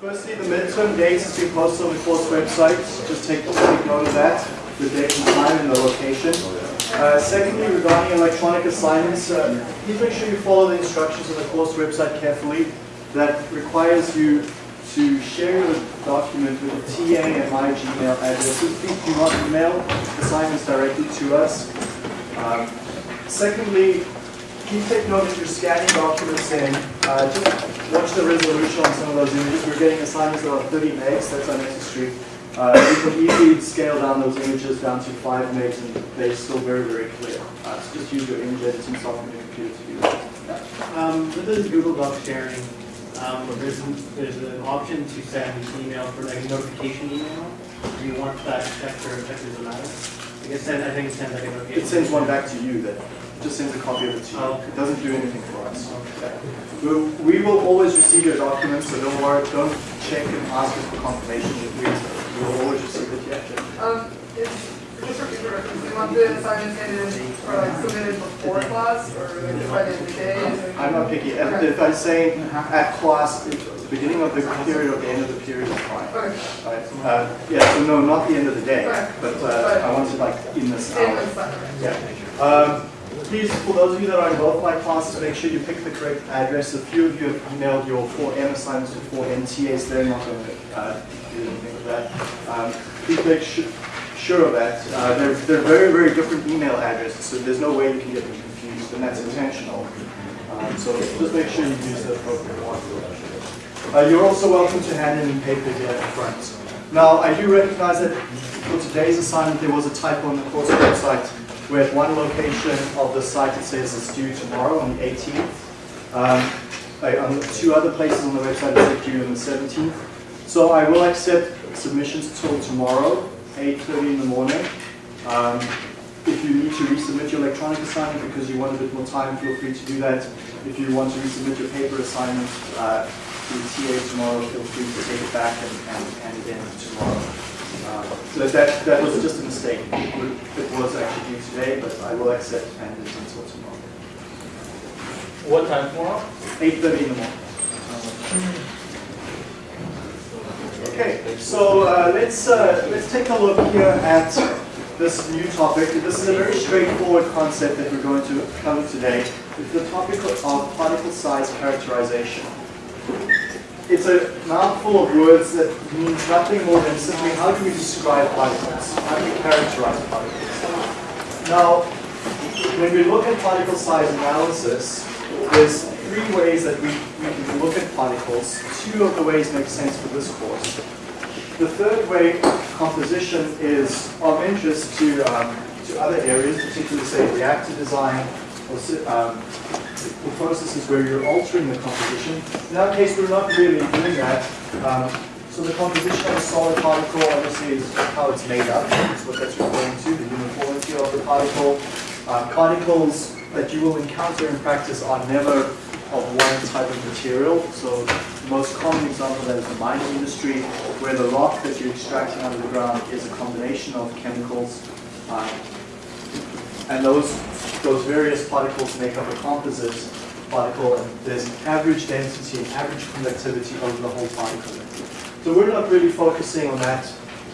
Firstly, the midterm dates has been posted on the course website. Just take, take note of that, the date and time and the location. Uh, secondly, regarding electronic assignments, uh, please make sure you follow the instructions on the course website carefully. That requires you to share your document with the TA and my Gmail addresses. Please do not email assignments directly to us. Um, secondly, please take note if you're scanning documents in, uh, just watch the resolution on some of those images. We're getting assignments that are 30 megs, that's unnecessary. Uh, you can easily scale down those images down to 5 megs and they're still very, very clear. Uh, so just use your image editing software on your computer to do that. Um, with this Google Doc sharing, um, there's, an, there's an option to send an email for like a notification email. Do you want that checked or checked as a matter? I guess send, I think it sends like a notification. It sends one back to you then. It just sends a copy of it to you. Oh. It doesn't do anything for us. We, we will always receive your documents, so don't worry, don't check and ask us for confirmation. We, we will always receive it, yeah. Um, if, just for future reference, do you want the assignments in or like submitted before class or like by the end of the day? I'm not picky. If if I say at class, at the beginning of the period or the end of the period is fine. Okay, Right? Uh, yeah, so no, not the end of the day, Right. but uh, I want it like in this hour. Yeah. Um, Please, for those of you that are in both my classes, make sure you pick the correct address. A few of you have emailed your 4M assignments to 4NTAs. They're not going to uh, do anything with that. Um, Please make su- sure of that. Uh, They're they're very, very different email addresses, so there's no way you can get them confused, and that's intentional. Um, So just make sure you use the appropriate one. Uh, You're also welcome to hand in paper here at the front. Now, I do recognize that for today's assignment, there was a typo on the course website where at one location of the site it says it's due tomorrow on the 18th. Um, two other places on the website it says due on the 17th. So I will accept submissions till tomorrow, 8:30 in the morning. Um, If you need to resubmit your electronic assignment because you want a bit more time, feel free to do that. If you want to resubmit your paper assignment uh, to the TA tomorrow, feel free to take it back and and hand it in tomorrow. Uh, So that, that was just a mistake. It would- it was actually due today, but I will accept and until tomorrow. What time tomorrow? 8:30 in the morning. Okay, so uh, let's, uh, let's take a look here at this new topic. This is a very straightforward concept that we're going to cover today. It's the topic of particle size characterization. It's a mouthful of words that means nothing more than simply how do we describe particles? How do we characterize particles? Now, when we look at particle size analysis, there's three ways that we, we can look at particles. Two of the ways make sense for this course. The third way, composition, is of interest to, um, to other areas, particularly say reactor design or um, for processes where you're altering the composition. In our case, we're not really doing that. Um, so the composition of a solid particle obviously is how it's made up. That's what that's referring to, the uniformity of the particle. Uh, particles that you will encounter in practice are never of one type of material. So the most common example of that is the mining industry, where the rock that you're extracting out of the ground is a combination of chemicals. Um, and those, those various particles make up a composite particle, and there's an average density and average conductivity over the whole particle. So we're not really focusing on that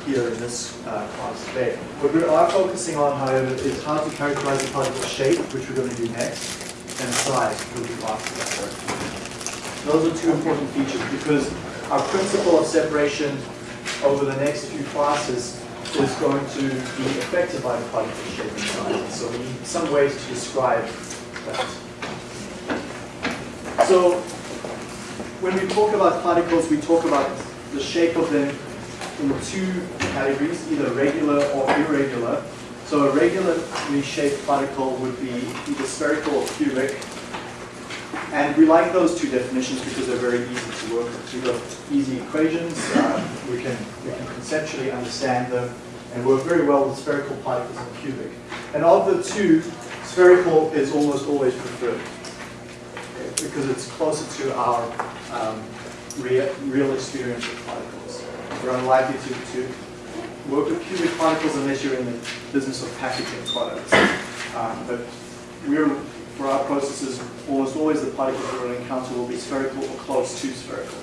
here in this uh, class today. What we are focusing on, however, is how to characterize the particle shape, which we're going to do next, and size, which we'll do after that. Those are two important features because our principle of separation over the next few classes is going to be affected by the particle shape and size. So we need some ways to describe that. So when we talk about particles, we talk about the shape of them in two categories, either regular or irregular. So a regularly shaped particle would be either spherical or cubic. And we like those two definitions because they're very easy to work with. We've got easy equations, uh, we, can, we can conceptually understand them, and work very well with spherical particles and cubic. And of the two, spherical is almost always preferred because it's closer to our um, real, real experience with particles. We're unlikely to, to work with cubic particles unless you're in the business of packaging products. Um, but we're, for our processes, almost always the particles to encounter will be spherical or close to spherical.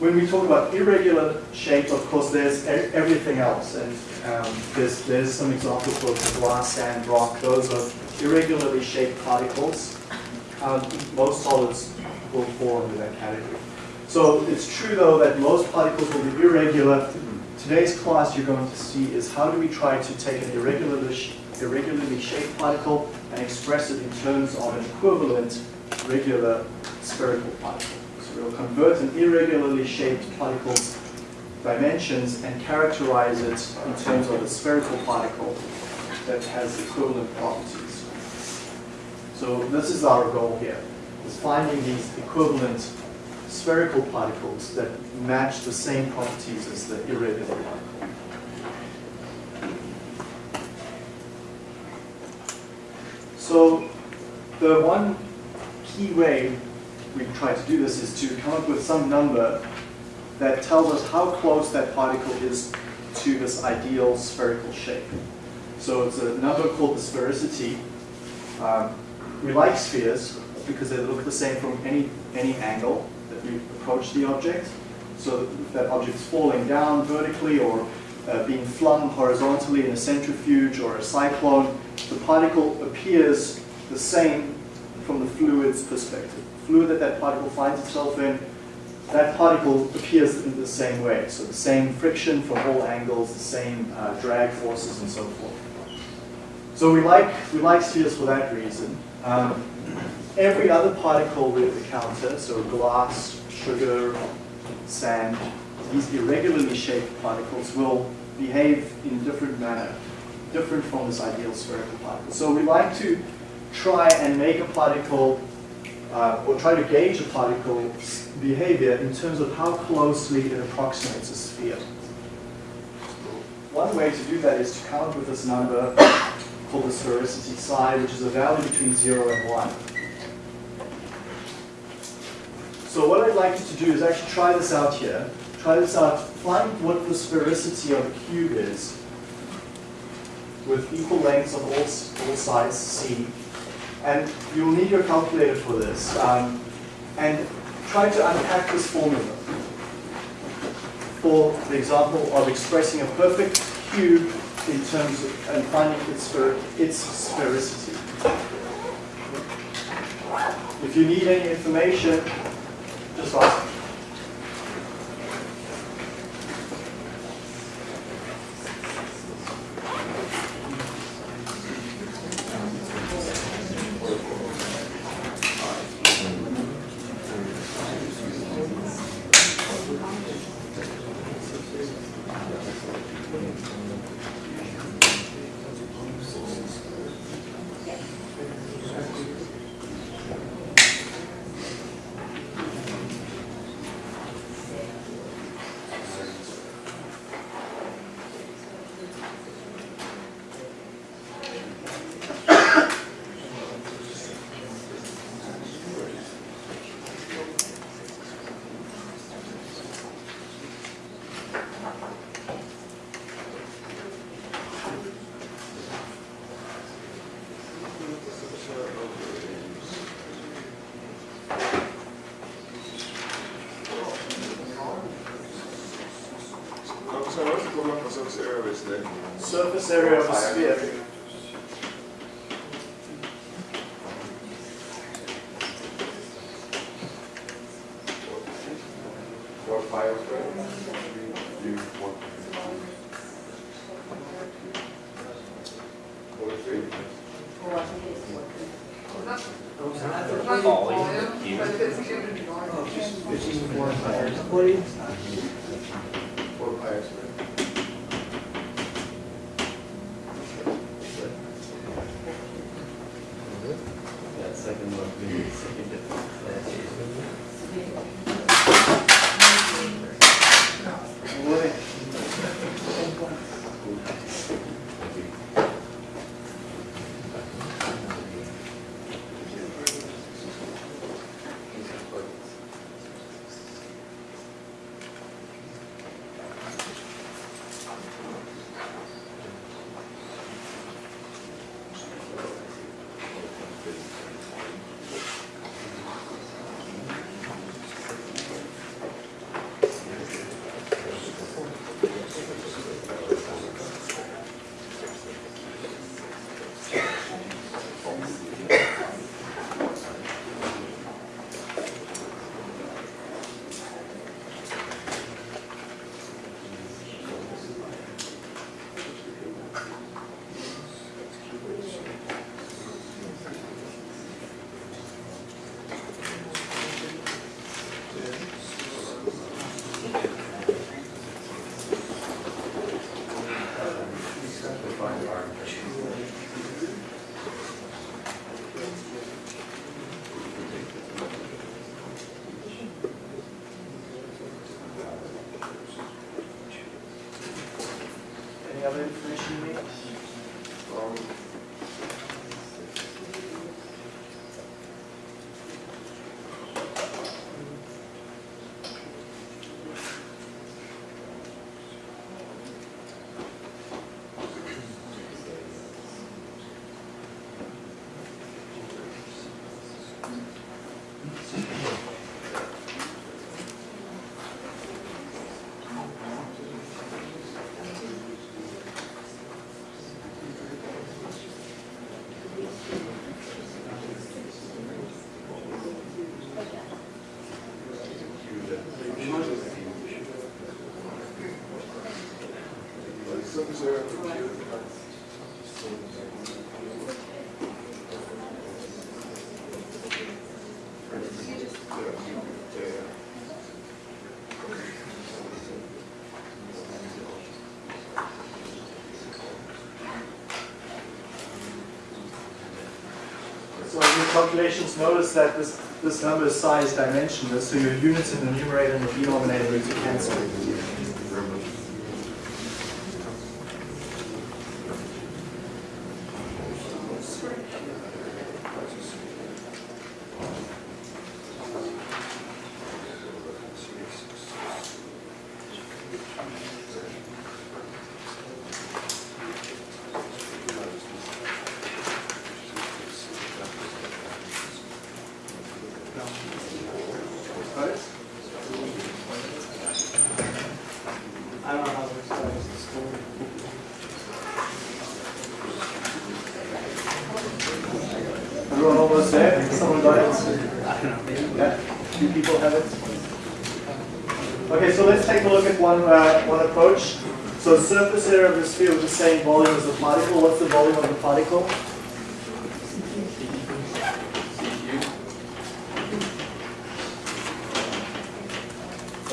when we talk about irregular shape, of course, there's everything else. And um, there's, there's some examples of glass, sand, rock. Those are irregularly shaped particles. Um, most solids will fall under that category. So it's true, though, that most particles will be irregular. Today's class you're going to see is how do we try to take an irregularly, irregularly shaped particle and express it in terms of an equivalent regular spherical particle. So we'll convert an irregularly shaped particle's dimensions and characterize it in terms of a spherical particle that has equivalent properties. So this is our goal here, is finding these equivalent spherical particles that match the same properties as the irregular particle. So the one key way we try to do this is to come up with some number that tells us how close that particle is to this ideal spherical shape. So it's a number called the sphericity. Um, we like spheres because they look the same from any, any angle that we approach the object. So that that object's falling down vertically or uh, being flung horizontally in a centrifuge or a cyclone, the particle appears the same from the fluid's perspective. The Fluid that that particle finds itself in, that particle appears in the same way. So the same friction from all angles, the same uh, drag forces and so forth. So we like, we like spheres for that reason. Um, every other particle we encounter, so glass, sugar, sand, these irregularly shaped particles will behave in a different manner, different from this ideal spherical particle. So we like to try and make a particle, uh, or try to gauge a particle's behavior in terms of how closely it approximates a sphere. One way to do that is to up with this number called the sphericity psi, which is a value between 0 and 1. So what I'd like you to do is actually try this out here. This out, find what the sphericity of a cube is with equal lengths of all, all sides c. And you'll need your calculator for this. Um, and try to unpack this formula for the example of expressing a perfect cube in terms of and finding its, its sphericity. If you need any information, just ask. I'm sorry, what's the total for surface area of this then? Surface area of a sphere. Four pi of square? You, one. Four, three. It's not, it's not volume, but it's cubic volume. Four pi of square. That second one, the second difference. Other information you need? Um, the surface area of the cube. Yeah, yeah, yeah. So in your calculations, notice that this, this number is psi dimensionless, so your units in the numerator and the denominator need to cancel. Right? I don't know how this goes to school. Everyone almost there? Someone got it? I don't know, maybe. Yeah, two people have it. Okay, so let's take a look at one, uh, one approach. So surface area of the sphere with the same volume as the particle. What's the volume of the particle?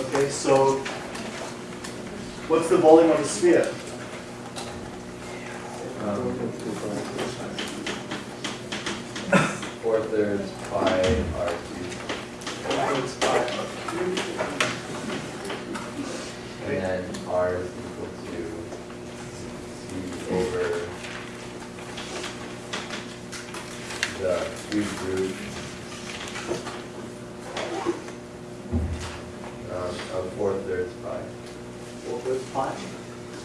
Okay, so what's the volume of the sphere? Four thirds pi r cubed. It's pi. And then r is equal to c over the cube root um, of four thirds pi. Four thirds pi.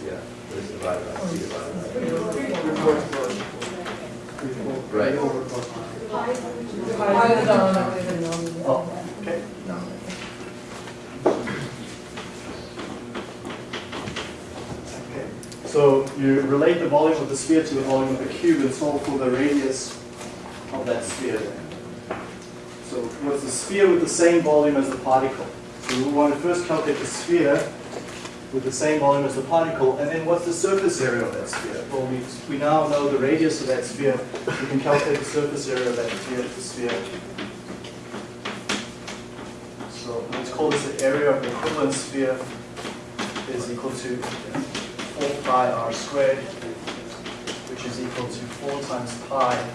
Yeah, this divided by c divided by. Right. Oh. Okay. So you relate the volume of the sphere to the volume of the cube and solve for the radius of that sphere. So what's the sphere with the same volume as the particle? So we want to first calculate the sphere with the same volume as the particle, and then what's the surface area of that sphere? Well, we, we now know the radius of that sphere. We can calculate the surface area of that sphere. The sphere. So let's call this the area of the equivalent sphere is equal to 4 pi r squared, which is equal to 4 times pi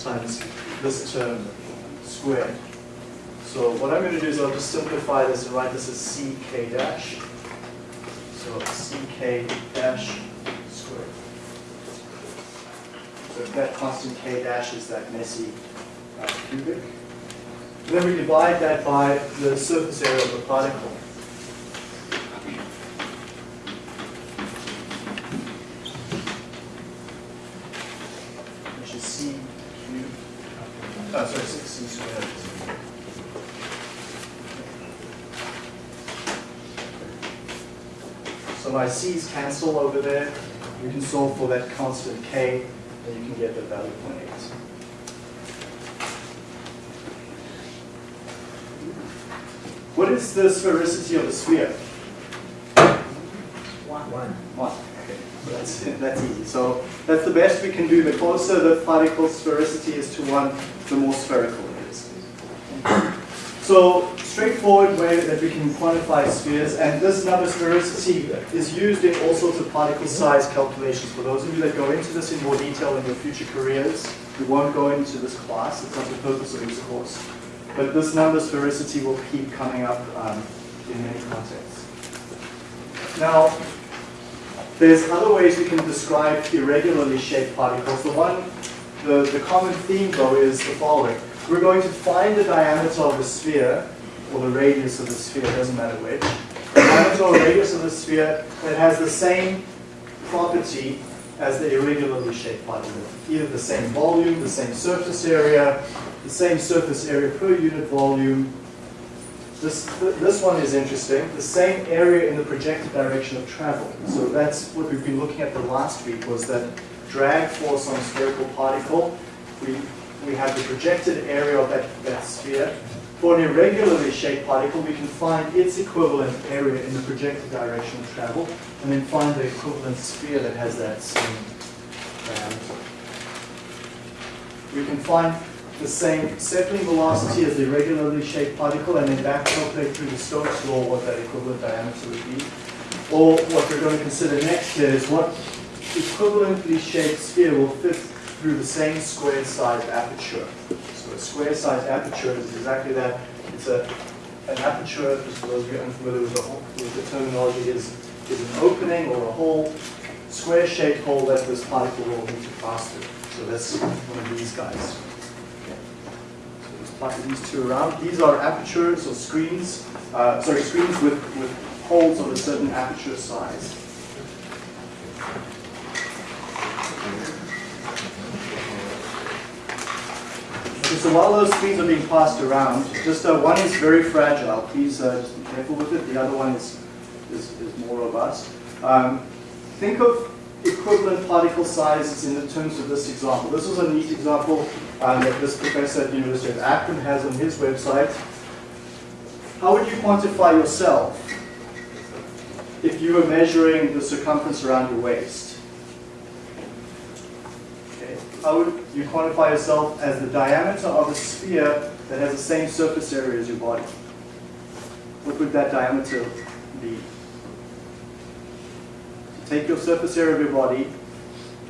times this term squared. So what I'm going to do is I'll just simplify this and write this as ck dash. So ck dash squared. So that constant k dash is that messy uh, cubic. Then we divide that by the surface area of the particle. Which is oh, sorry, 6c squared. So my c's cancel over there. You can solve for that constant k, and you can get the value 0.8. What is the sphericity of a sphere? One. One. One. Okay, so that's, that's easy. So that's the best we can do. The closer the particle sphericity is to one, the more spherical it is. So straightforward way that we can quantify spheres, and this number sphericity is used in all sorts of particle size calculations. For those of you that go into this in more detail in your future careers, we won't go into this class. It's not the purpose of this course. But this number sphericity will keep coming up um, in many contexts. Now, There's other ways we can describe irregularly shaped particles. The one, the, the common theme though is the following. We're going to find the diameter of the sphere, or the radius of the sphere, doesn't matter which. The diameter or radius of the sphere that has the same property as the irregularly shaped particle. Either the same volume, the same surface area, the same surface area per unit volume. This, th- this one is interesting, the same area in the projected direction of travel. So that's what we've been looking at the last week was that drag force on a spherical particle. We, we have the projected area of that, that sphere. For an irregularly shaped particle, we can find its equivalent area in the projected direction of travel, and then find the equivalent sphere that has that same diameter. We can find the same settling velocity as the irregularly shaped particle, and then back calculate through the Stokes law what that equivalent diameter would be. Or what we're going to consider next here is what equivalently shaped sphere will fit through the same square sized aperture. So a square sized aperture is exactly that. It's a, an aperture, just for those of you unfamiliar with the, with the terminology, is, is an opening or a hole, square shaped hole that this particle will need to pass through. So that's one of these guys. These two around. These are apertures or screens, uh, sorry, screens with, with holes of a certain aperture size. Okay, so while those screens are being passed around, just uh, one is very fragile. Please uh, just be careful with it. The other one is, is, is more robust. Um, think of equivalent particle sizes in the terms of this example. This was a neat example um, that this professor at the University of Akron has on his website. How would you quantify yourself if you were measuring the circumference around your waist? Okay. How would you quantify yourself as the diameter of a sphere that has the same surface area as your body? What would that diameter be? Take your surface area of your body,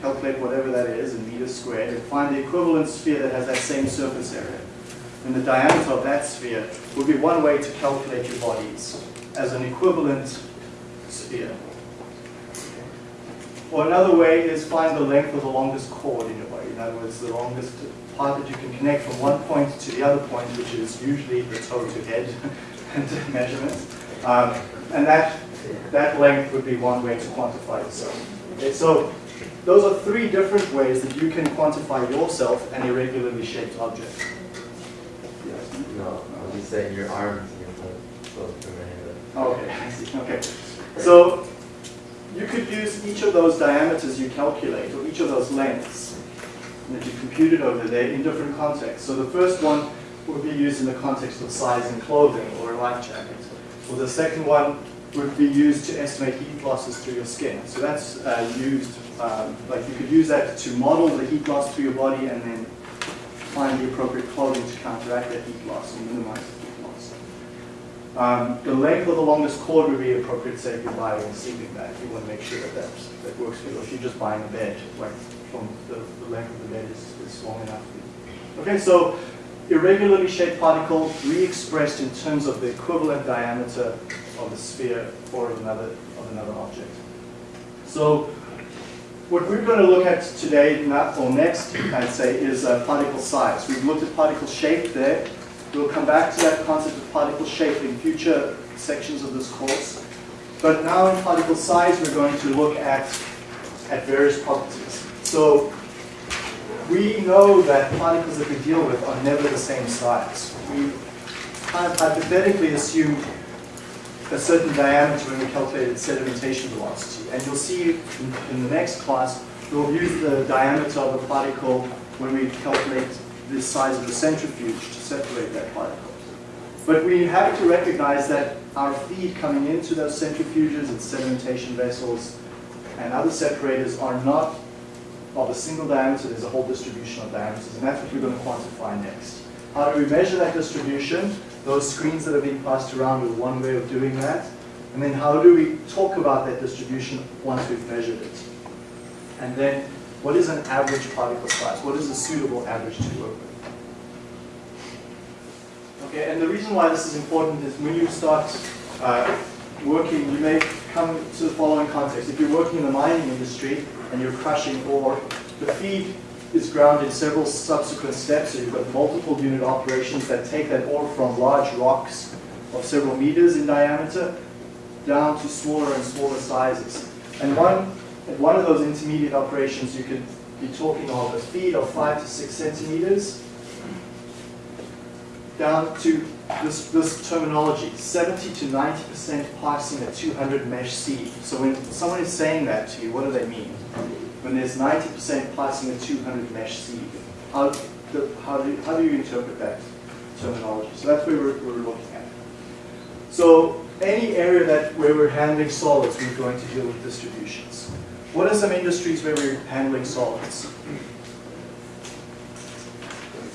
calculate whatever that is in meters squared, and find the equivalent sphere that has that same surface area. And the diameter of that sphere would be one way to calculate your bodies as an equivalent sphere. Or another way is find the length of the longest chord in your body. In other words, the longest part that you can connect from one point to the other point, which is usually the toe to head measurement. Um, and that, that length would be one way to quantify yourself. Okay, so those are three different ways that you can quantify yourself an irregularly shaped object. No, I was just saying your arms and your foot, close to my head. Okay, I see. Okay. So you could use each of those diameters you calculate, or each of those lengths that you computed over there in different contexts. So the first one would be used in the context of size in clothing or a life jacket. Or the second one would be used to estimate heat losses through your skin. So that's uh, used, um, like you could use that to model the heat loss through your body and then find the appropriate clothing to counteract that heat loss and minimize the heat loss. Um, the length of the longest chord would be appropriate, say, if you're buying a sleeping bag. You want to make sure that that's, that works for you. If you're just buying a bed, like from the, the length of the bed is, is long enough. Okay, so irregularly shaped particle re-expressed in terms of the equivalent diameter of the sphere or of another, of another object. So what we're going to look at today, not, or next, I'd say, is uh, particle size. We've looked at particle shape there. We'll come back to that concept of particle shape in future sections of this course. But now in particle size, we're going to look at, at various properties. So we know that particles that we deal with are never the same size. We kind of hypothetically assume a certain diameter when we calculated sedimentation velocity. And you'll see in, in the next class, we'll use the diameter of a particle when we calculate the size of the centrifuge to separate that particle. But we have to recognize that our feed coming into those centrifuges and sedimentation vessels and other separators are not of a single diameter, there's a whole distribution of diameters, and that's what we're going to quantify next. How do we measure that distribution? Those screens that are being passed around are one way of doing that. And then how do we talk about that distribution once we've measured it? And then what is an average particle size? What is a suitable average to work with? Okay, and the reason why this is important is when you start uh, working, you may come to the following context. If you're working in the mining industry and you're crushing ore, the feed is ground in several subsequent steps. So you've got multiple unit operations that take that ore from large rocks of several meters in diameter down to smaller and smaller sizes. And one, at one of those intermediate operations, you could be talking of a feed of five to six centimeters down to this, this terminology, 70 to 90% passing a 200 mesh seed. So when someone is saying that to you, what do they mean? When there's 90% passing a 200 mesh seed, how, the, how, do, how do you interpret that terminology? So that's where we're, we're looking at. So any area that where we're handling solids, we're going to deal with distributions. What are some industries where we're handling solids?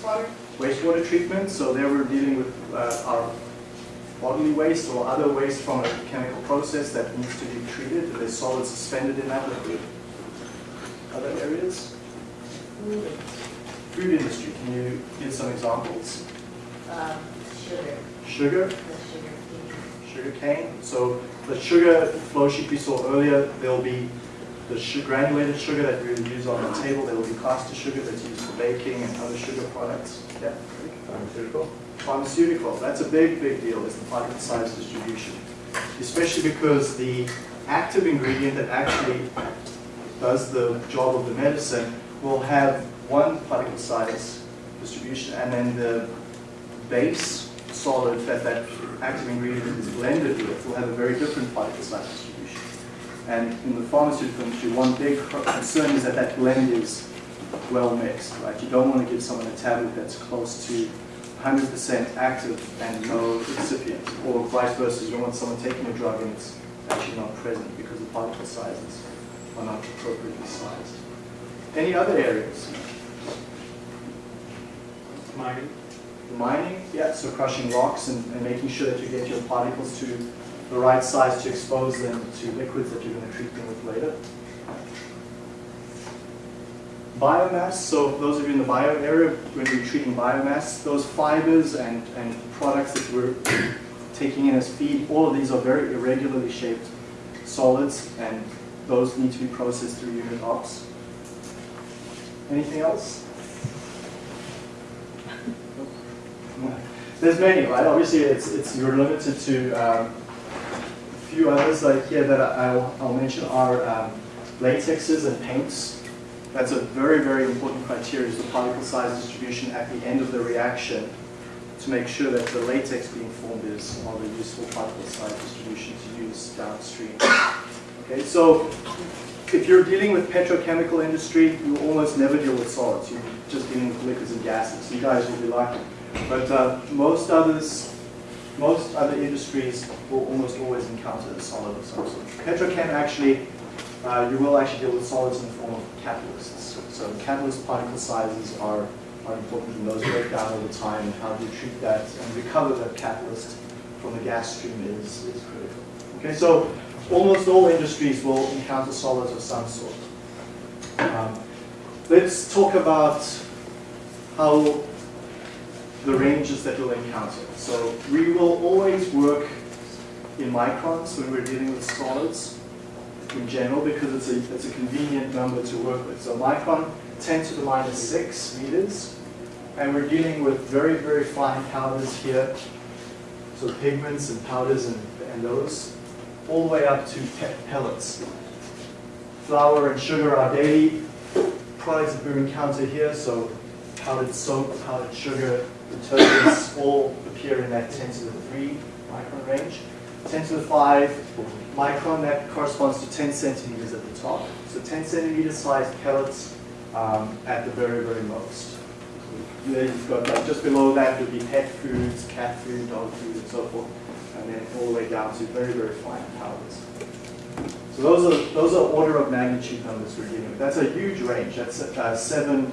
Water, wastewater treatment, so there we're dealing with uh, our bodily waste or other waste from a chemical process that needs to be treated, and there's solids suspended in that liquid. Other areas? Food industry, can you give some examples? Um, sugar, Sugar, the sugar cane. sugar cane, so the sugar flow sheet we saw earlier, there'll be the granulated sugar that we would use on the table, there will be caster sugar that's used for baking and other sugar products. Yeah. Pharmaceutical? Pharmaceutical, that's a big, big deal, is the particle size distribution. Especially because the active ingredient that actually does the job of the medicine will have one particle size distribution, and then the base solid that that active ingredient is blended with will have a very different particle size distribution. And in the pharmaceutical industry, one big concern is that that blend is well mixed, right? You don't want to give someone a tablet that's close to 100% active and no excipient, or vice versa. You don't want someone taking a drug and it's actually not present because the particle sizes are not appropriately sized. Any other areas? Mining. Mining, yeah, so crushing rocks and, and making sure that you get your particles to the right size to expose them to liquids that you're going to treat them with later. Biomass, so those of you in the bio area, when you're treating biomass, those fibers and, and products that we're taking in as feed, all of these are very irregularly shaped solids and those need to be processed through unit ops. Anything else? There's many, right? Obviously, it's, it's you're limited to um, a few others like here that I'll, I'll mention are um, latexes and paints. That's a very, very important criteria is the particle size distribution at the end of the reaction to make sure that the latex being formed is of a useful particle size distribution to use downstream. Okay, so if you're dealing with petrochemical industry, you almost never deal with solids. You're just dealing with liquids and gases. You guys will be lucky. But uh, most others, most other industries will almost always encounter a solid of some sort. Petrochem actually, uh, you will actually deal with solids in the form of catalysts. So catalyst particle sizes are, are important and those break down over time and how do you treat that and recover that catalyst from the gas stream is, is critical. Okay, so almost all industries will encounter solids of some sort. Um, let's talk about how the ranges that we'll encounter. So we will always work in microns when we're dealing with solids in general because it's a, it's a convenient number to work with. So micron 10 to the minus 6 meters and we're dealing with very, very fine powders here. So pigments and powders and, and those all the way up to pe pellets. Flour and sugar are daily products that we encounter here, so powdered soap, powdered sugar, detergents all appear in that 10 to the 3 micron range. 10 to the 5 micron, that corresponds to 10 centimeters at the top. So 10 centimeter sized pellets um, at the very, very most. Then you've got like just below that would be pet foods, cat food, dog food, and so forth, and then all the way down to very, very fine powders. So those are those are order of magnitude numbers we're dealing with. That's a huge range. That's uh, seven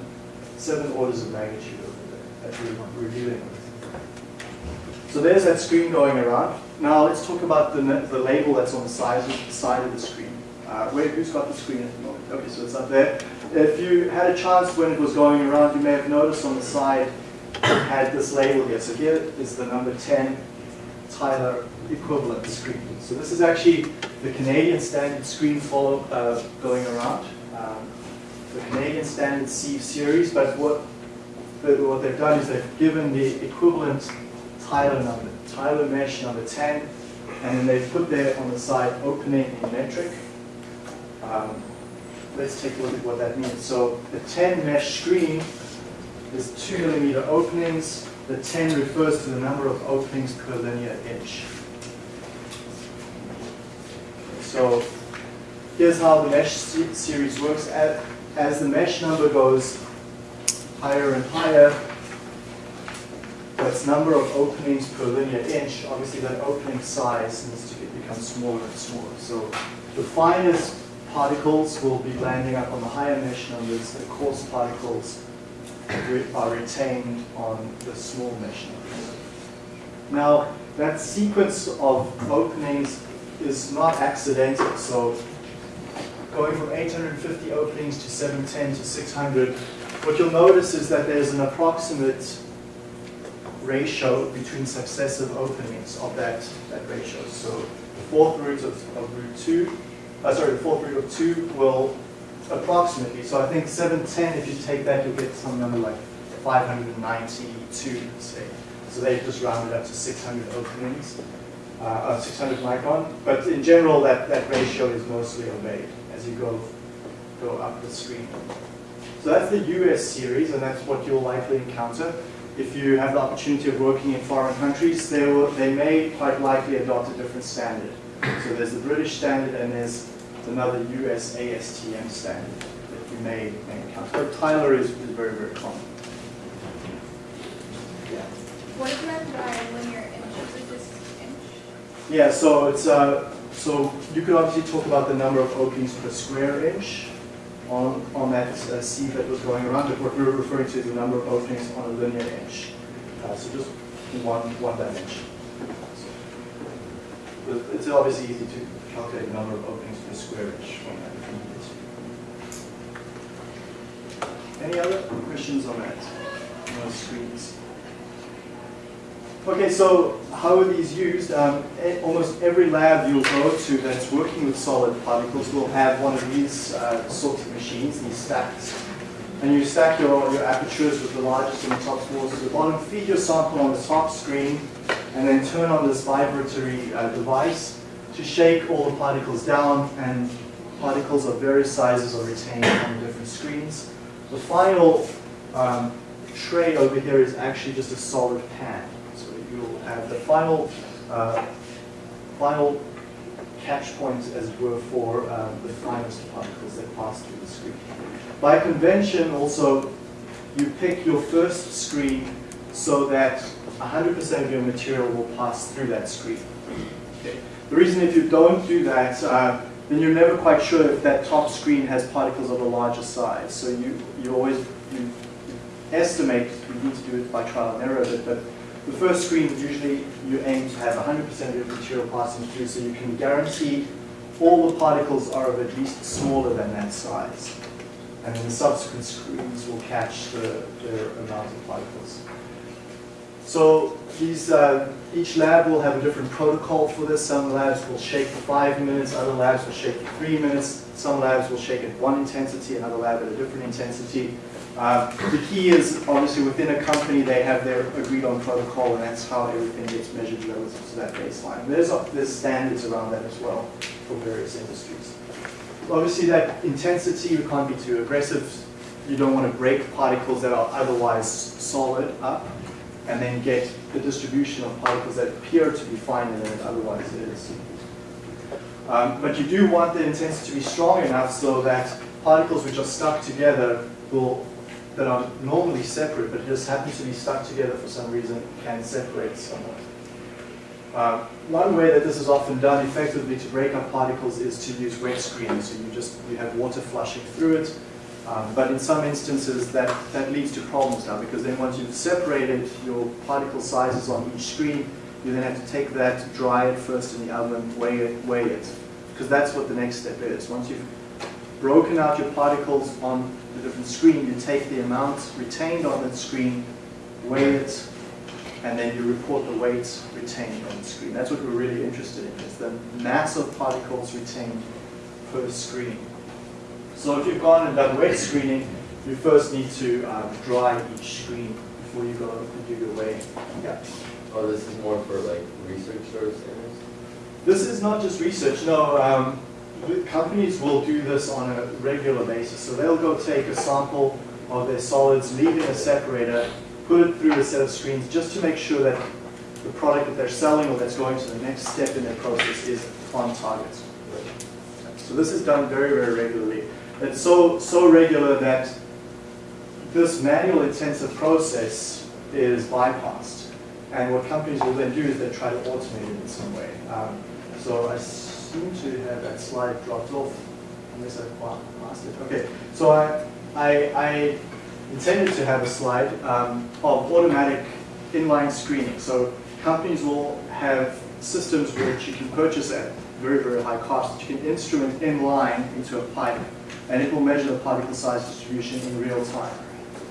seven orders of magnitude over there that we're, dealing with. So there's that screen going around. Now let's talk about the, the label that's on the side, the side of the screen. Uh, where, who's got the screen at the moment? Okay, so it's up there. If you had a chance when it was going around, you may have noticed on the side it had this label here. So here is the number 10 Tyler equivalent screen. So this is actually the Canadian standard screen follow uh, going around. Um, the Canadian standard C series, but what but what they've done is they've given the equivalent Tyler number, Tyler mesh number 10, and then they've put there on the side opening in metric. Um, let's take a look at what that means. So the 10 mesh screen is 2 millimeter openings. The 10 refers to the number of openings per linear inch. So here's how the mesh series works. As, the mesh number goes higher and higher, that's number of openings per linear inch. Obviously, that opening size needs to become smaller and smaller. So the finest particles will be landing up on the higher mesh numbers. The coarse particles are retained on the small mesh. Now, that sequence of openings is not accidental. So going from 850 openings to 710 to 600, what you'll notice is that there's an approximate ratio between successive openings of that, that ratio. So the fourth root of, of root 2, uh, sorry, the fourth root of 2 will approximately, so I think 710, if you take that, you'll get some number like 592, say. So they've just rounded up to 600 openings, uh, uh, 600 micron. But in general, that, that ratio is mostly obeyed as you go, go up the screen. So that's the US series, and that's what you'll likely encounter. If you have the opportunity of working in foreign countries, they, will, they may quite likely adopt a different standard. So there's the British standard, and there's another US ASTM standard that you may, may encounter. But Tyler is, is very, very common. Yeah. What is meant by linear inches? Is this inch? Yeah, so it's uh, so you could obviously talk about the number of openings per square inch on on that uh, C that was going around. But what we were referring to is the number of openings on a linear inch. Uh, so just one one dimension. So, it's obviously easy to calculate the number of openings per square inch from that. to. Any other questions on that? Those screens? Okay, so how are these used? Um, almost every lab you'll go to that's working with solid particles will have one of these uh, sorts of machines, these stacks. And you stack your, your apertures with the largest and the top smallest at the bottom, feed your sample on the top screen, and then turn on this vibratory uh, device to shake all the particles down, and particles of various sizes are retained on the different screens. The final um, tray over here is actually just a solid pan. So you'll have the final, uh, final catch points, as it were, for um, the finest particles that pass through the screen. By convention, also, you pick your first screen so that 100% of your material will pass through that screen. Okay. The reason if you don't do that, uh, then you're never quite sure if that top screen has particles of a larger size. So you, you always you estimate, you need to do it by trial and error, but, but the first screen, usually you aim to have 100% of your material passing through so you can guarantee all the particles are of at least smaller than that size. And then the subsequent screens will catch the, the amount of particles. So these, uh, each lab will have a different protocol for this. Some labs will shake for five minutes, other labs will shake for three minutes. Some labs will shake at one intensity, another lab at a different intensity. Uh, the key is obviously within a company they have their agreed on protocol and that's how everything gets measured relative to that baseline. There's, there's standards around that as well for various industries. Obviously that intensity, you can't be too aggressive. You don't want to break particles that are otherwise solid up and then get the distribution of particles that appear to be finer than it otherwise is. Um, but you do want the intensity to be strong enough so that particles which are stuck together will, that are normally separate but just happen to be stuck together for some reason, can separate somewhat. Uh, one way that this is often done effectively to break up particles is to use wet screens. So you just you have water flushing through it. Um, but in some instances that, that leads to problems now because then once you've separated your particle sizes on each screen, you then have to take that, dry it first in the oven, weigh it, weigh it. Because that's what the next step is. Once you've broken out your particles on the different screen, you take the amount retained on that screen, weigh it, and then you report the weight retained on the screen. That's what we're really interested in, is the mass of particles retained per screen. So if you've gone and done weight screening, you first need to um, dry each screen before you go and do your weighing. Yeah. Oh, this is more for like research sort of standards? This is not just research, no. Um, companies will do this on a regular basis. So they'll go take a sample of their solids, leave it in a separator, put it through a set of screens just to make sure that the product that they're selling or that's going to the next step in their process is on target. So this is done very, very regularly. It's so, so regular that this manual intensive process is bypassed. And what companies will then do is they try to automate it in some way. Um, so I seem to have that slide dropped off, unless I lost it. Okay, so I, I, I intended to have a slide um, of automatic inline screening. So companies will have systems which you can purchase at very, very high cost you can instrument inline into a pipe, and it will measure the particle size distribution in real time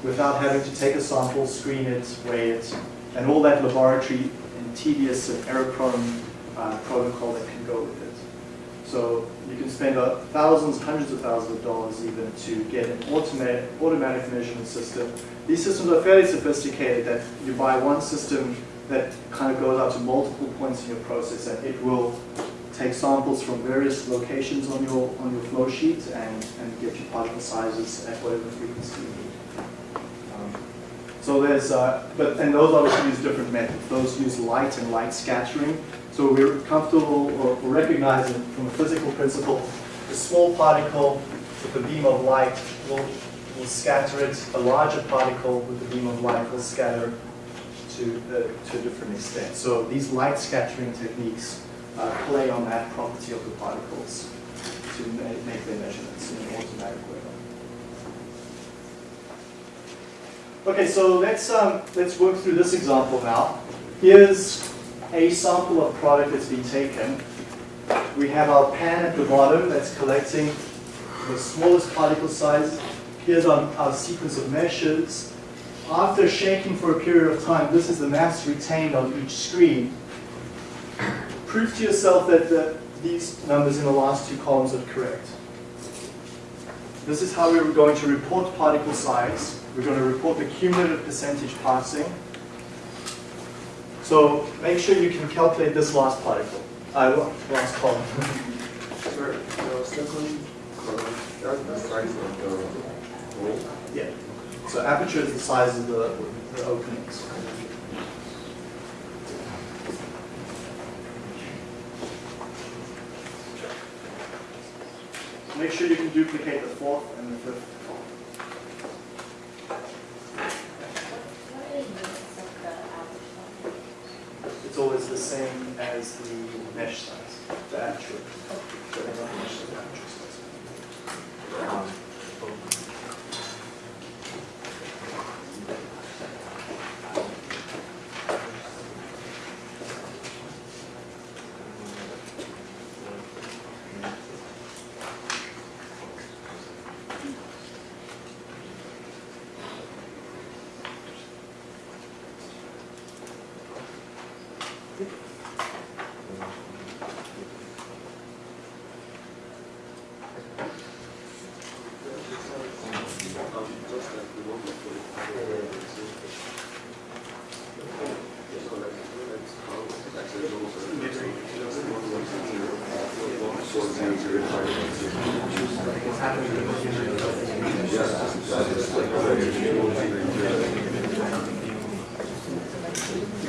without having to take a sample, screen it, weigh it, and all that laboratory and tedious and error-prone uh, protocol that can go with it. So you can spend uh, thousands, hundreds of thousands of dollars even to get an automatic, automatic measurement system. These systems are fairly sophisticated that you buy one system that kind of goes out to multiple points in your process and it will take samples from various locations on your on your flow sheet and, and get your particle sizes at whatever frequency you need. Um, so there's, uh, but and those obviously use different methods. Those use light and light scattering. So we're comfortable or recognizing from a physical principle, a small particle with a beam of light will, will scatter it. A larger particle with a beam of light will scatter to, to a different extent. So these light scattering techniques uh, play on that property of the particles to ma make their measurements in an automatic way. Okay, so let's um, let's work through this example now. Here's a sample of product that's been taken. We have our pan at the bottom that's collecting the smallest particle size. Here's our, our sequence of meshes. After shaking for a period of time, this is the mass retained on each screen. Prove to yourself that the, these numbers in the last two columns are correct. This is how we're going to report particle size. We're going to report the cumulative percentage passing. So make sure you can calculate this last particle, uh, last column. Sir, the second column, that's the size of the hole. yeah. So aperture is the size of the, the openings. Make sure you can duplicate the fourth and the fifth column. What are the units of the average one? It's always the same as the mesh size, the aperture. So they don't mesh the aperture size. Um, Just like the one before. So like, let's count, like the rows of- just one, one, two, zero, one, four, zero, zero, five, one, zero. Yeah, that's just like, uh, zero, zero, zero.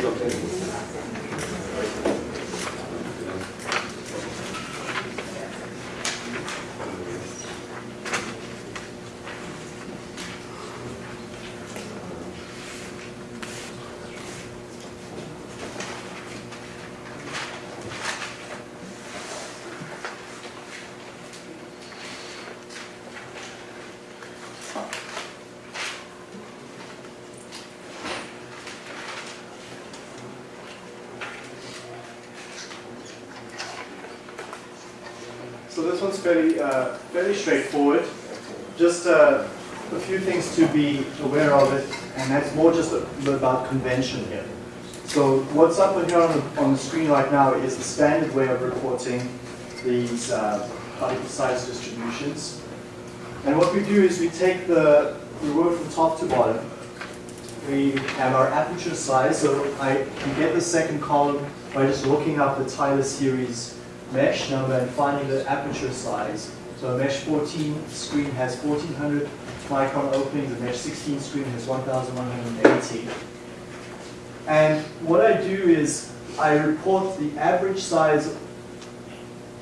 Okay. So this one's fairly, uh, fairly straightforward. Just uh, a few things to be aware of it, and that's more just about convention here. So what's up here on the, on the screen right now is the standard way of reporting these uh, particle size distributions. And what we do is we take the, we work from top to bottom. We have our aperture size, so I can get the second column by just looking up the Tyler series mesh number and finding the aperture size. So a mesh 14 screen has 1400 micron openings, a mesh 16 screen has 1180. And what I do is I report the average size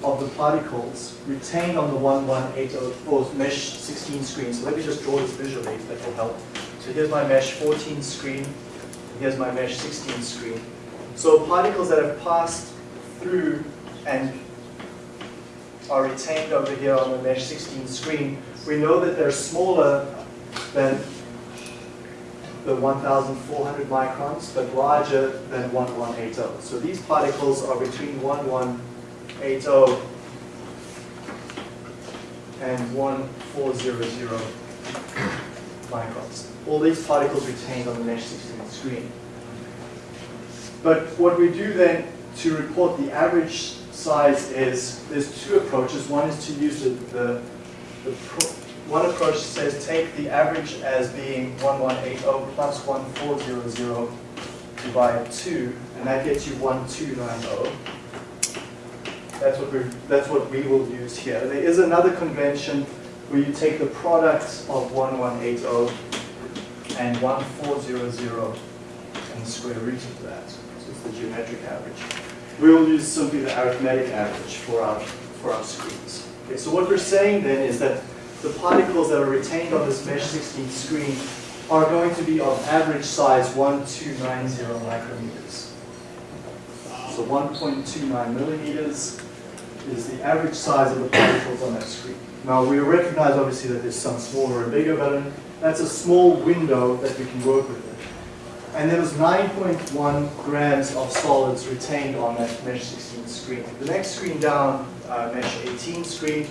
of the particles retained on the 1180 or mesh 16 screen. So let me just draw this visually, that will help. So here's my mesh 14 screen, here's my mesh 16 screen. So particles that have passed through and are retained over here on the mesh 16 screen, we know that they're smaller than the 1,400 microns, but larger than 1180. So these particles are between 1180 and 1400 microns. All these particles retained on the mesh 16 screen. But what we do then to report the average size is, there's two approaches. One is to use the, the, the one approach says take the average as being 1180 plus 1400 divide 2, and that gets you 1290. That's what, we're, that's what we will use here. There is another convention where you take the product of 1180 and 1400 and the square root of that. So it's the geometric average. We will use simply the arithmetic average for our, for our screens. Okay, so what we're saying then is that the particles that are retained on this mesh 16 screen are going to be of average size 1290 micrometers. So 1.29 millimeters is the average size of the particles on that screen. Now we recognize obviously that there's some smaller and bigger, but that's a small window that we can work with. And there was 9.1 grams of solids retained on that mesh 16 screen. The next screen down, uh, mesh 18 screen,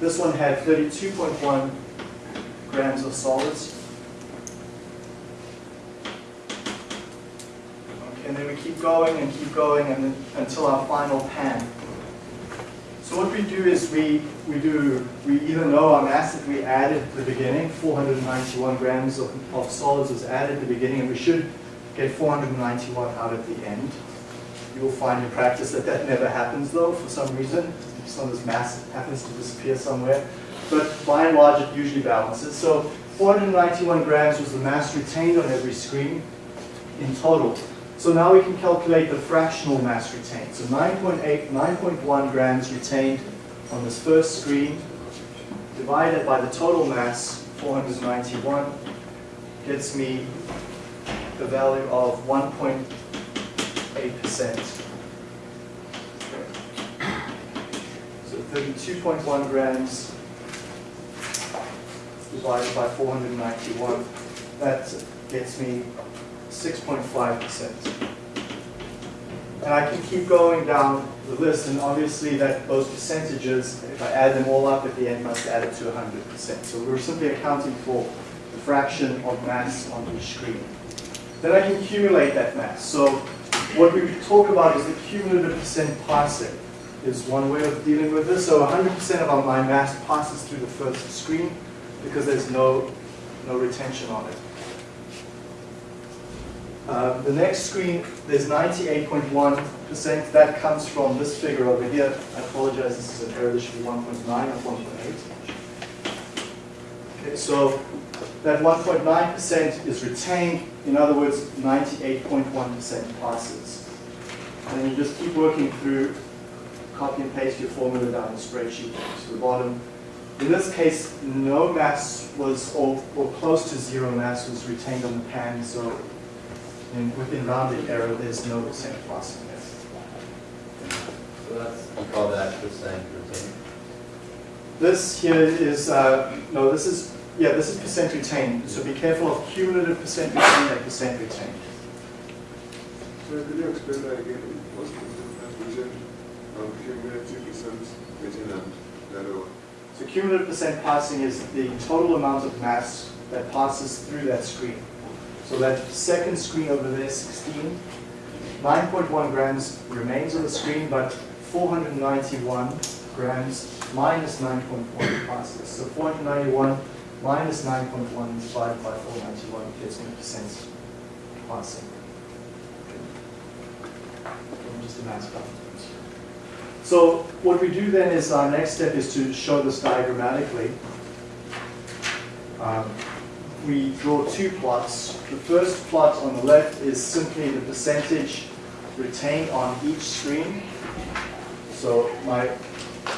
this one had 32.1 grams of solids. Okay, and then we keep going and keep going and then, until our final pan. So what we do is we, we do, we either know our mass that we added at the beginning, 491 grams of, of solids was added at the beginning, and we should get 491 out at the end. You will find in practice that that never happens though, for some reason. Some of this mass happens to disappear somewhere. But by and large, it usually balances. So 491 grams was the mass retained on every screen in total. So now we can calculate the fractional mass retained. So 9.8, 9.1 grams retained on this first screen, divided by the total mass, 491, gets me the value of 1.8%. So 32.1 grams divided by 491, that gets me 6.5%. And I can keep going down the list, and obviously that those percentages, if I add them all up at the end, must add it to 100%. So we're simply accounting for the fraction of mass on each screen. Then I can accumulate that mass. So what we talk about is the cumulative percent passing is one way of dealing with this. So 100% of my mass passes through the first screen because there's no, no retention on it. Uh, the next screen, there's 98.1%. That comes from this figure over here. I apologize, this is an error. This should be 1.9 or 1.8. Okay, so that 1.9% is retained. In other words, 98.1% passes. And then you just keep working through, copy and paste your formula down the spreadsheet to the bottom. In this case, no mass was, or, or close to zero mass was retained on the pan, so in, within rounded error, there's no percent passing there. So that's, you call that percent retained? This here is, uh, no, this is, yeah, this is percent retained. So be careful of cumulative percent retained and percent retained. So could you explain that again? What's the difference between um, cumulative percent within and the other? So cumulative percent passing is the total amount of mass that passes through that screen. So that second screen over there, 16, 9.1 grams remains on the screen, but 491 grams minus 9.1 passes. So 491 minus 9.1 divided by 491 gives me percent passing. Just a problem. So what we do then is our next step is to show this diagrammatically. Um, we draw two plots. The first plot on the left is simply the percentage retained on each screen. So my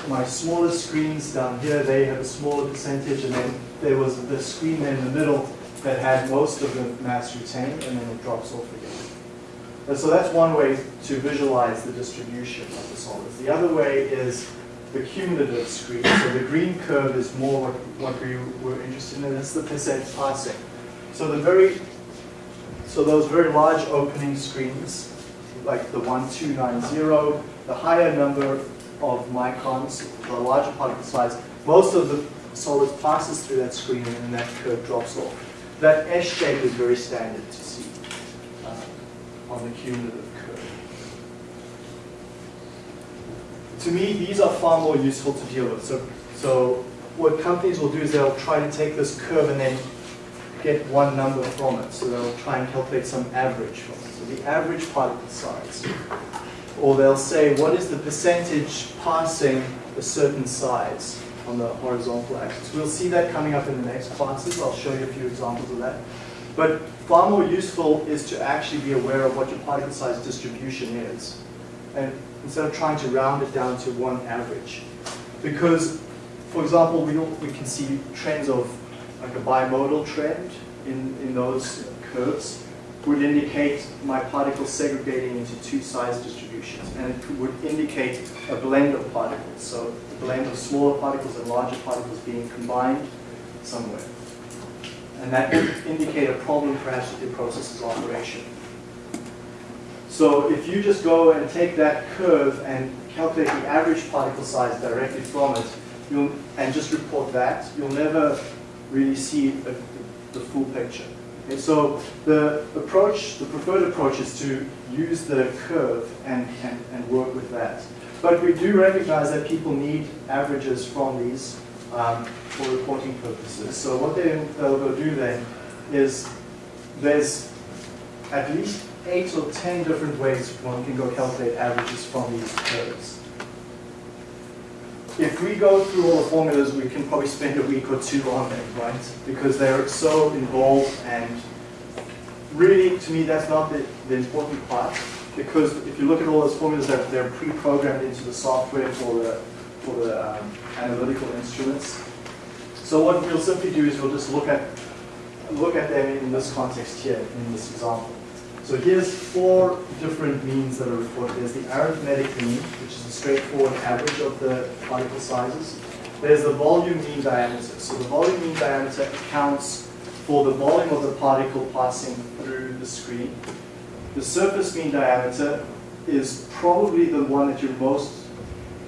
my smaller screens down here, they have a smaller percentage, and then there was the screen in the middle that had most of the mass retained, and then it drops off again. And so that's one way to visualize the distribution of the solids. The other way is the cumulative screen. So the green curve is more what, what we were interested in, it's the percent passing. So the very, so those very large opening screens, like the 1290, the higher number of microns, the larger particle size, most of the solids passes through that screen and that curve drops off. That S shape is very standard to see uh, on the cumulative curve. To me, these are far more useful to deal with. So, so what companies will do is they'll try to take this curve and then get one number from it. So they'll try and calculate some average from it. So the average particle size. Or they'll say, what is the percentage passing a certain size on the horizontal axis? We'll see that coming up in the next classes. I'll show you a few examples of that. But far more useful is to actually be aware of what your particle size distribution is. And instead of trying to round it down to one average. Because, for example, we, we can see trends of like a bimodal trend in, in those curves would indicate my particles segregating into two size distributions. And it would indicate a blend of particles. So a blend of smaller particles and larger particles being combined somewhere. And that would indicate a problem perhaps with your process's operation. So if you just go and take that curve and calculate the average particle size directly from it, and just report that, you'll never really see a, the full picture. Okay, so the approach, the preferred approach is to use the curve and, and, and work with that. But we do recognize that people need averages from these um, for reporting purposes. So what they, they'll go do then is there's at least eight or ten different ways one can go calculate averages from these curves. If we go through all the formulas, we can probably spend a week or two on them, right? Because they're so involved and really, to me, that's not the, the important part. Because if you look at all those formulas, they're, they're pre-programmed into the software for the, for the um, analytical instruments. So what we'll simply do is we'll just look at, look at them in this context here, in this example. So here's four different means that are reported. There's the arithmetic mean, which is a straightforward average of the particle sizes. There's the volume mean diameter. So the volume mean diameter accounts for the volume of the particle passing through the screen. The surface mean diameter is probably the one that you're most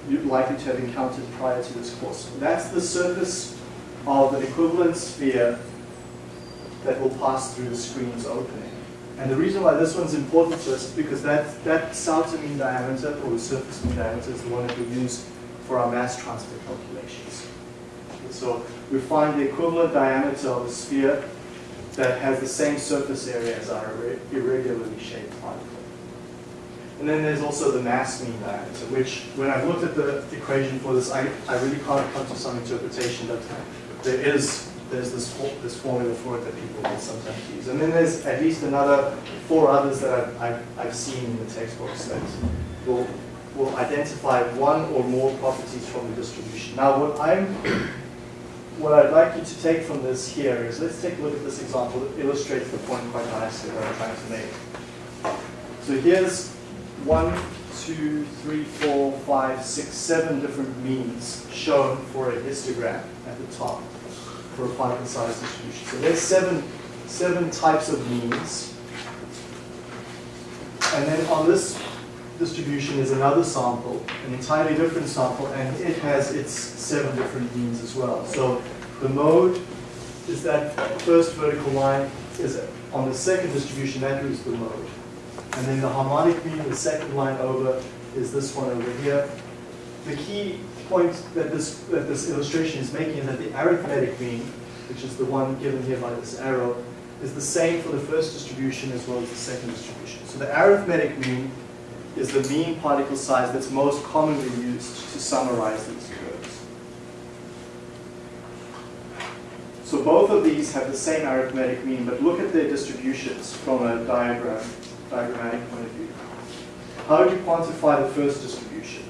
likely to have encountered prior to this course. That's the surface of an equivalent sphere that will pass through the screen's opening. And the reason why this one's important to us is because that, that Sauter mean diameter, or the surface mean diameter, is the one that we use for our mass transfer calculations. So we find the equivalent diameter of a sphere that has the same surface area as our irregularly shaped particle. And then there's also the mass mean diameter, which when I looked at the equation for this, I, I really can't come to some interpretation, but there is there's this, this formula for it that people will sometimes use. And then there's at least another four others that I've, I've, I've seen in the textbooks that will, will identify one or more properties from the distribution. Now what I'm, what I'd like you to take from this here is, let's take a look at this example. that illustrates the point quite nicely that I'm trying to make. So here's one, two, three, four, five, six, seven different means shown for a histogram at the top for a particle size distribution. So there's seven, seven types of means. And then on this distribution is another sample, an entirely different sample, and it has its seven different means as well. So the mode is that first vertical line is on the second distribution, that is the mode. And then the harmonic mean, the second line over, is this one over here. The key point that this, that this illustration is making is that the arithmetic mean, which is the one given here by this arrow, is the same for the first distribution as well as the second distribution. So the arithmetic mean is the mean particle size that's most commonly used to summarize these curves. So both of these have the same arithmetic mean, but look at their distributions from a diagram, diagrammatic point of view. How do you quantify the first distribution?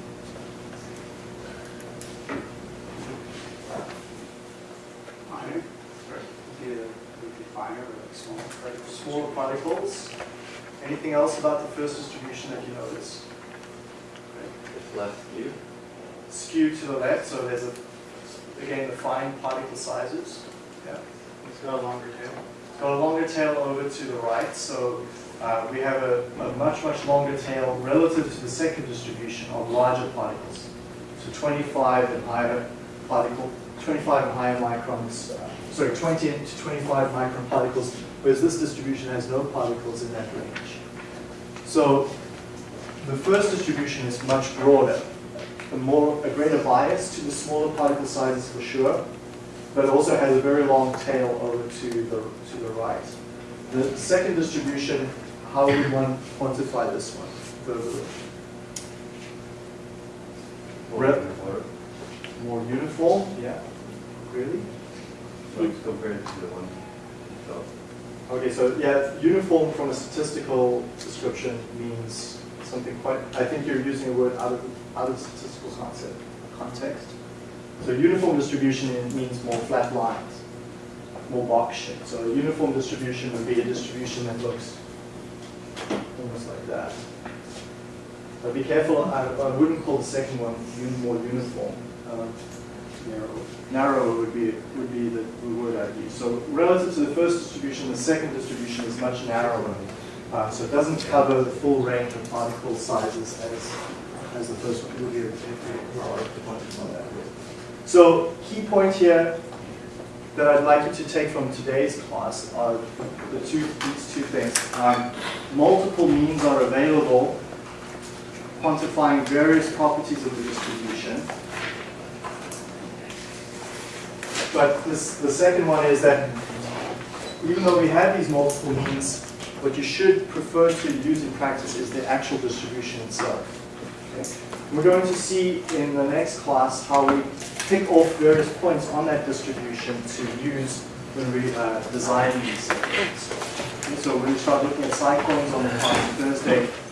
Finer, would be, would be finer, or like smaller particles. Smaller particles. Anything else about the first distribution that you notice? It's less skewed. Skew to the left, so there's a, again, the fine particle sizes. Yeah. It's got a longer tail. It's got a longer tail over to the right, so uh, we have a, a much, much longer tail relative to the second distribution of larger particles. So 25 and higher particle, 25 and higher microns, uh, sorry, 20 to 25 micron particles, whereas this distribution has no particles in that range. So the first distribution is much broader, a more, a greater bias to the smaller particle sizes for sure, but also has a very long tail over to the, to the right. The second distribution, how would one quantify this one? The Rep- more uniform, yeah, really? like compared to the one itself. Okay, so yeah, uniform from a statistical description means something quite, I think you're using a word out of, out of statistical concept, context. So uniform distribution means more flat lines, more box shape. So a uniform distribution would be a distribution that looks almost like that. But be careful, I, I wouldn't call the second one more uniform. Um, Narrow. narrower would be would be the, the word I'd use. So relative to the first distribution, the second distribution is much narrower. Uh, so it doesn't cover the full range of particle sizes as as the first one would be. if we are to quantify that. So key point here that I'd like you to take from today's class are the two these two things. Um, multiple means are available quantifying various properties of the distribution. But this, the second one is that even though we have these multiple means, what you should prefer to use in practice is the actual distribution itself. Okay? We're going to see in the next class how we pick off various points on that distribution to use when we uh, design these so we're going to start looking at cyclones on the Thursday.